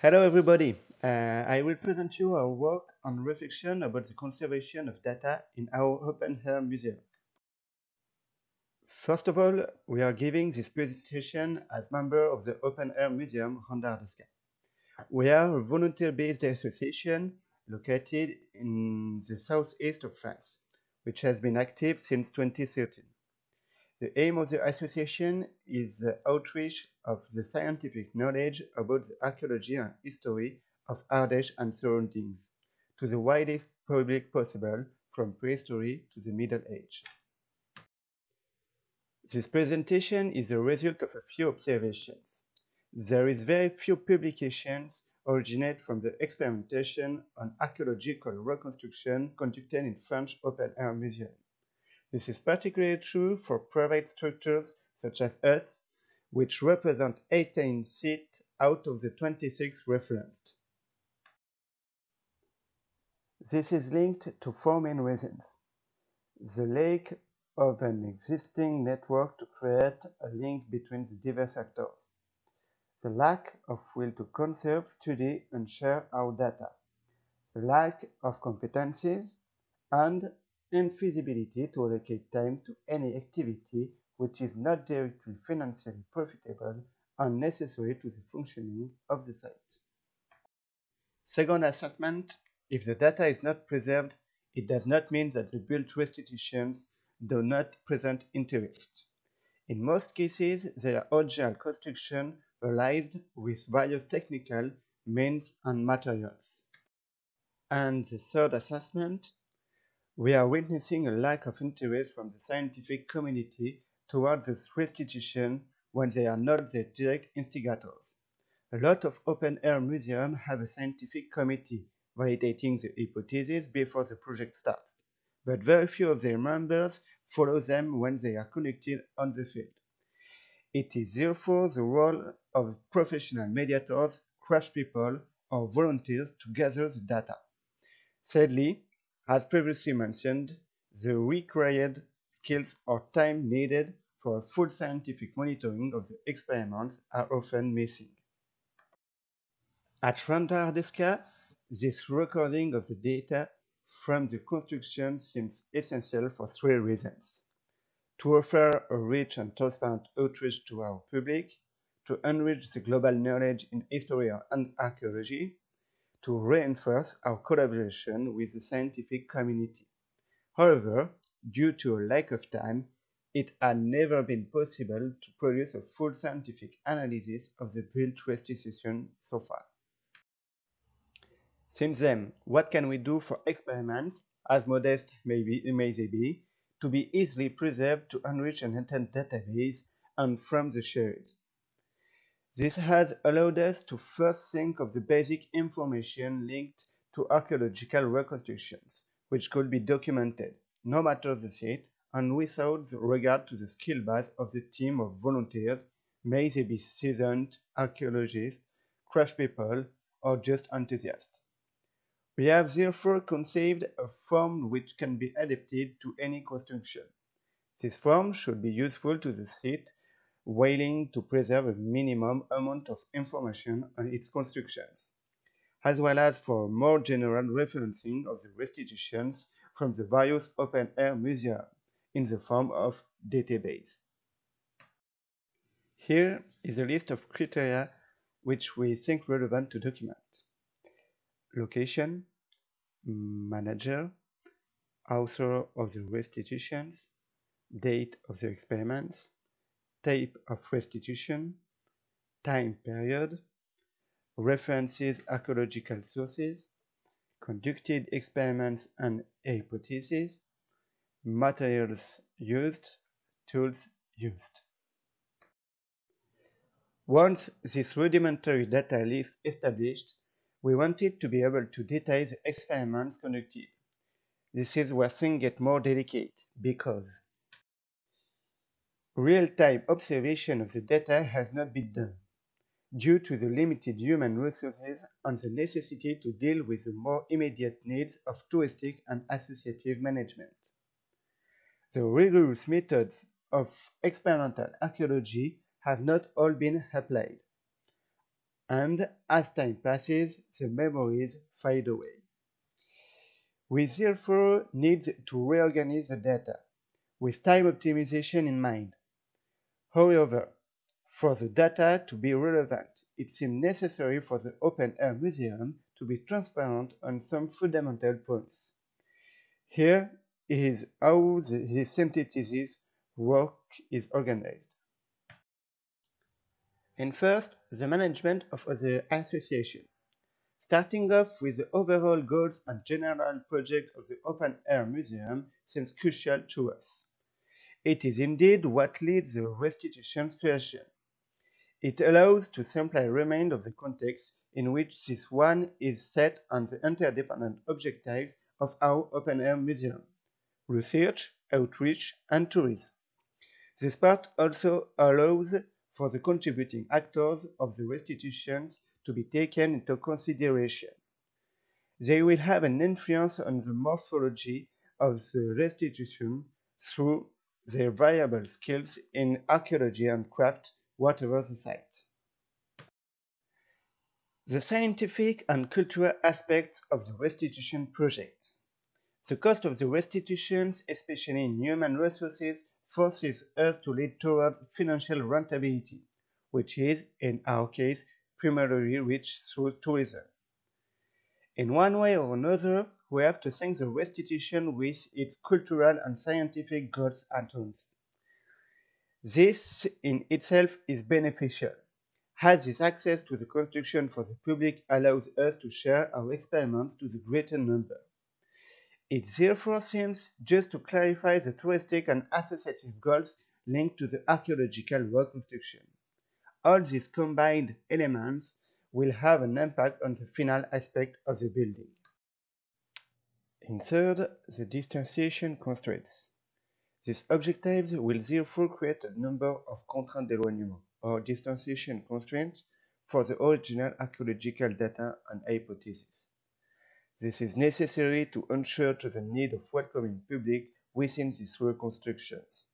Hello everybody, uh, I will present you our work on reflection about the conservation of data in our open air museum. First of all, we are giving this presentation as member of the Open Air Museum Randard d'Esca. We are a volunteer-based association located in the southeast of France, which has been active since 2013. The aim of the association is the outreach of the scientific knowledge about the archaeology and history of Ardèche and surroundings to the widest public possible from prehistory to the Middle Age. This presentation is a result of a few observations. There is very few publications originate from the experimentation on archaeological reconstruction conducted in French open-air museums. This is particularly true for private structures such as us, which represent 18 sites out of the 26 referenced. This is linked to four main reasons. The lack of an existing network to create a link between the diverse actors. The lack of will to conserve, study, and share our data. The lack of competencies and infeasibility to allocate time to any activity which is not directly financially profitable and necessary to the functioning of the site. Second assessment, if the data is not preserved, it does not mean that the built restitutions do not present interest. In most cases, their original construction realized with various technical means and materials. And the third assessment, we are witnessing a lack of interest from the scientific community towards this restitution when they are not the direct instigators. A lot of open-air museums have a scientific committee validating the hypothesis before the project starts, but very few of their members follow them when they are conducted on the field. It is therefore the role of professional mediators, crash people, or volunteers to gather the data. Sadly, as previously mentioned, the required skills or time needed for full scientific monitoring of the experiments are often missing. At Randard d'Esca, this recording of the data from the construction seems essential for three reasons. To offer a rich and transparent outreach to our public, to enrich the global knowledge in history and archaeology, to reinforce our collaboration with the scientific community. However, due to a lack of time, it had never been possible to produce a full scientific analysis of the built restitution so far. Since then, what can we do for experiments, as modest may, be, may they be, to be easily preserved to enrich an intent database and from the shared? This has allowed us to first think of the basic information linked to archaeological reconstructions, which could be documented, no matter the site, and without regard to the skill base of the team of volunteers, may they be seasoned archaeologists, crash people, or just enthusiasts. We have therefore conceived a form which can be adapted to any construction. This form should be useful to the site willing to preserve a minimum amount of information on its constructions, as well as for more general referencing of the restitutions from the various open-air museums in the form of database. Here is a list of criteria which we think relevant to document. Location, manager, author of the restitutions, date of the experiments, type of restitution, time period, references archaeological sources, conducted experiments and hypotheses, materials used, tools used. Once this rudimentary data is established, we wanted to be able to detail the experiments conducted. This is where things get more delicate because Real-time observation of the data has not been done, due to the limited human resources and the necessity to deal with the more immediate needs of touristic and associative management. The rigorous methods of experimental archaeology have not all been applied. and as time passes, the memories fade away. We therefore need to reorganize the data with time optimization in mind. However, for the data to be relevant, it seemed necessary for the Open Air Museum to be transparent on some fundamental points. Here is how the, the synthesis work is organized. And first, the management of the association. Starting off with the overall goals and general project of the Open Air Museum seems crucial to us. It is indeed what leads the restitution's creation. It allows to simply remind of the context in which this one is set and the interdependent objectives of our open air museum research, outreach, and tourism. This part also allows for the contributing actors of the restitutions to be taken into consideration. They will have an influence on the morphology of the restitution through their variable skills in archaeology and craft, whatever the site. The scientific and cultural aspects of the restitution project. The cost of the restitutions, especially in human resources, forces us to lead towards financial rentability, which is, in our case, primarily reached through tourism. In one way or another, we have to thank the restitution with its cultural and scientific goals and aims. This in itself is beneficial, as this access to the construction for the public allows us to share our experiments to the greater number. It therefore seems just to clarify the touristic and associative goals linked to the archaeological reconstruction. All these combined elements will have an impact on the final aspect of the building. In third, the distanciation constraints. These objectives will therefore create a number of contraintes d'éloignement or distanciation constraints for the original archaeological data and hypotheses. This is necessary to ensure to the need of welcoming public within these reconstructions.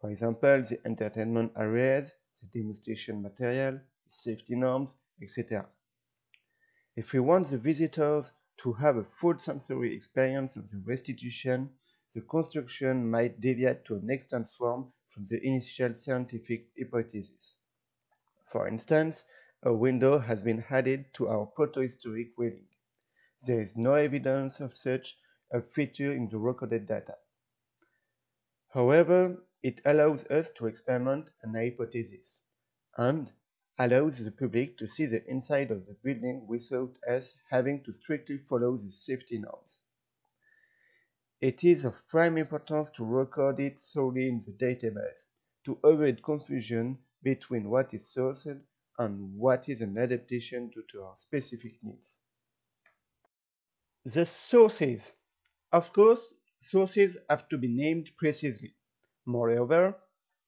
For example, the entertainment areas, the demonstration material, safety norms, etc. If we want the visitors to have a full sensory experience of the restitution, the construction might deviate to an extent form from the initial scientific hypothesis. For instance, a window has been added to our protohistoric railing. There is no evidence of such a feature in the recorded data. However, it allows us to experiment an hypothesis and allows the public to see the inside of the building without us having to strictly follow the safety norms. It is of prime importance to record it solely in the database to avoid confusion between what is sourced and what is an adaptation due to our specific needs. The sources. Of course, sources have to be named precisely. Moreover,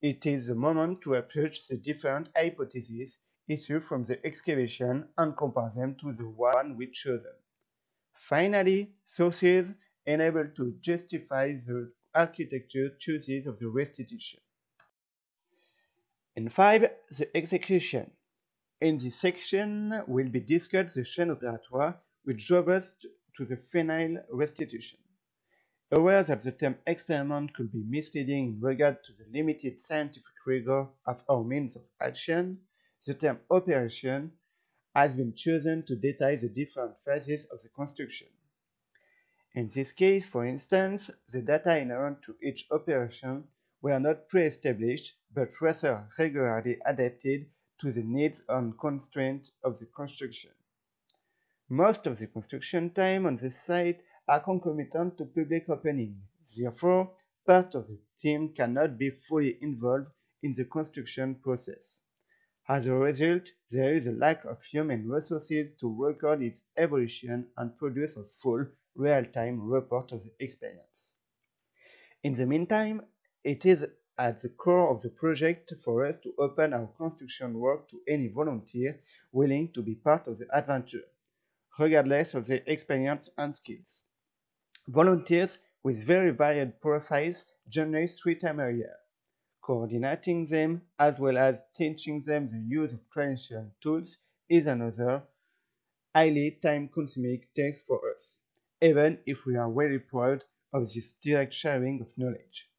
it is the moment to approach the different hypotheses issued from the excavation and compare them to the one we chosen. Finally, sources enable to justify the architecture choices of the restitution. And five, the execution. In this section will be discussed the chaîne opératoire which drove us to the final restitution. Aware that the term experiment could be misleading in regard to the limited scientific rigor of our means of action, the term operation has been chosen to detail the different phases of the construction. In this case, for instance, the data inherent to each operation were not pre-established, but rather regularly adapted to the needs and constraints of the construction. Most of the construction time on the site are concomitant to public opening. Therefore, part of the team cannot be fully involved in the construction process. As a result, there is a lack of human resources to record its evolution and produce a full, real-time report of the experience. In the meantime, it is at the core of the project for us to open our construction work to any volunteer willing to be part of the adventure regardless of their experience and skills. Volunteers with very varied profiles us three times a year, coordinating them as well as teaching them the use of traditional tools is another highly time-consuming task for us, even if we are very proud of this direct sharing of knowledge.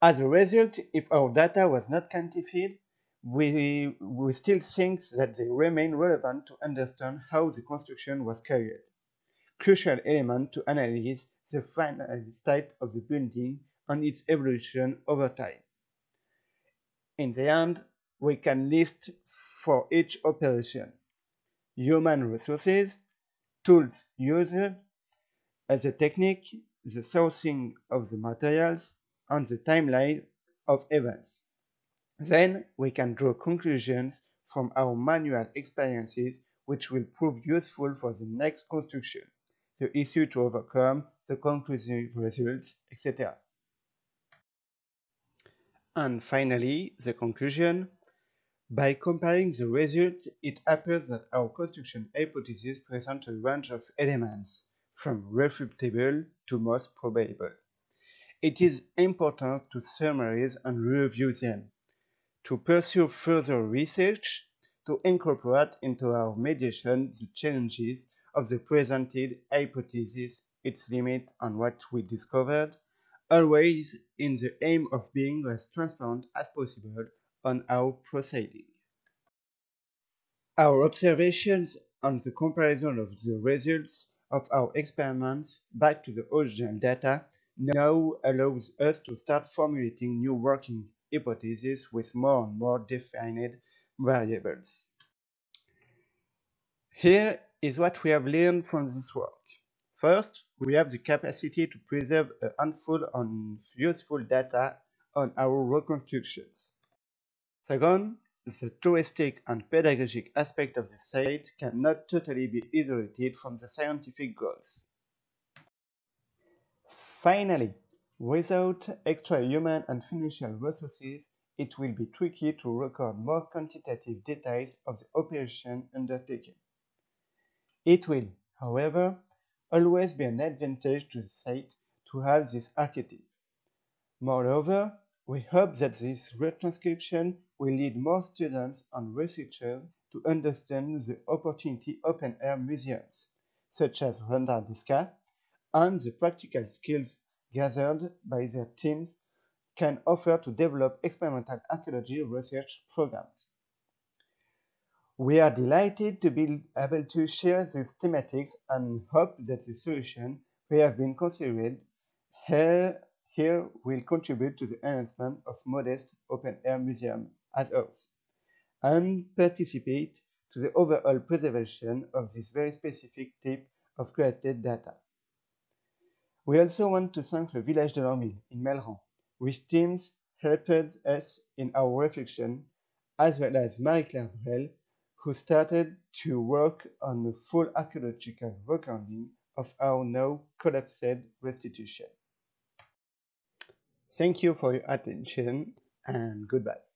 As a result, if our data was not quantified, we, we still think that they remain relevant to understand how the construction was carried. Crucial element to analyze the final state of the building and its evolution over time. In the end, we can list for each operation human resources, tools used, as a technique, the sourcing of the materials, and the timeline of events. Then we can draw conclusions from our manual experiences which will prove useful for the next construction, the issue to overcome, the conclusive results, etc. And finally, the conclusion. By comparing the results, it appears that our construction hypothesis presents a range of elements, from refutable to most probable. It is important to summarize and review them, to pursue further research, to incorporate into our mediation the challenges of the presented hypothesis, its limit, and what we discovered, always in the aim of being as transparent as possible on our proceeding. Our observations on the comparison of the results of our experiments back to the original data now allows us to start formulating new working hypotheses with more and more defined variables. Here is what we have learned from this work. First, we have the capacity to preserve a handful of useful data on our reconstructions. Second, the touristic and pedagogic aspect of the site cannot totally be isolated from the scientific goals. Finally, without extra human and financial resources, it will be tricky to record more quantitative details of the operation undertaken. It will, however, always be an advantage to the site to have this archetype. Moreover, we hope that this retranscription will lead more students and researchers to understand the opportunity open-air museums, such as Renardisca, and the practical skills gathered by their teams can offer to develop experimental archaeology research programs. We are delighted to be able to share these thematics and hope that the solution we have been considered here, here will contribute to the enhancement of modest open-air museum as ours and participate to the overall preservation of this very specific type of created data. We also want to thank the Village de l'An Mil in Melleran, which teams helped us in our reflection, as well as Marie-Claire Brel, who started to work on the full archaeological recording of our now collapsed restitution. Thank you for your attention and goodbye.